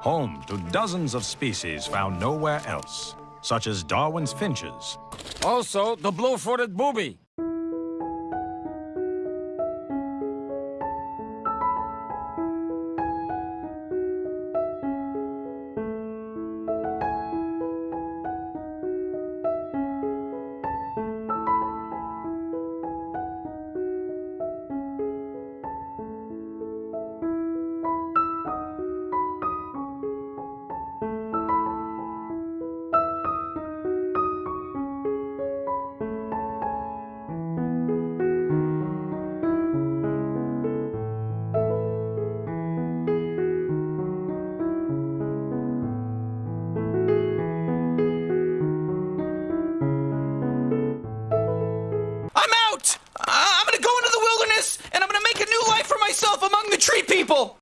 home to dozens of species found nowhere else, such as Darwin's finches. Also, the blue-footed booby. Among the tree people!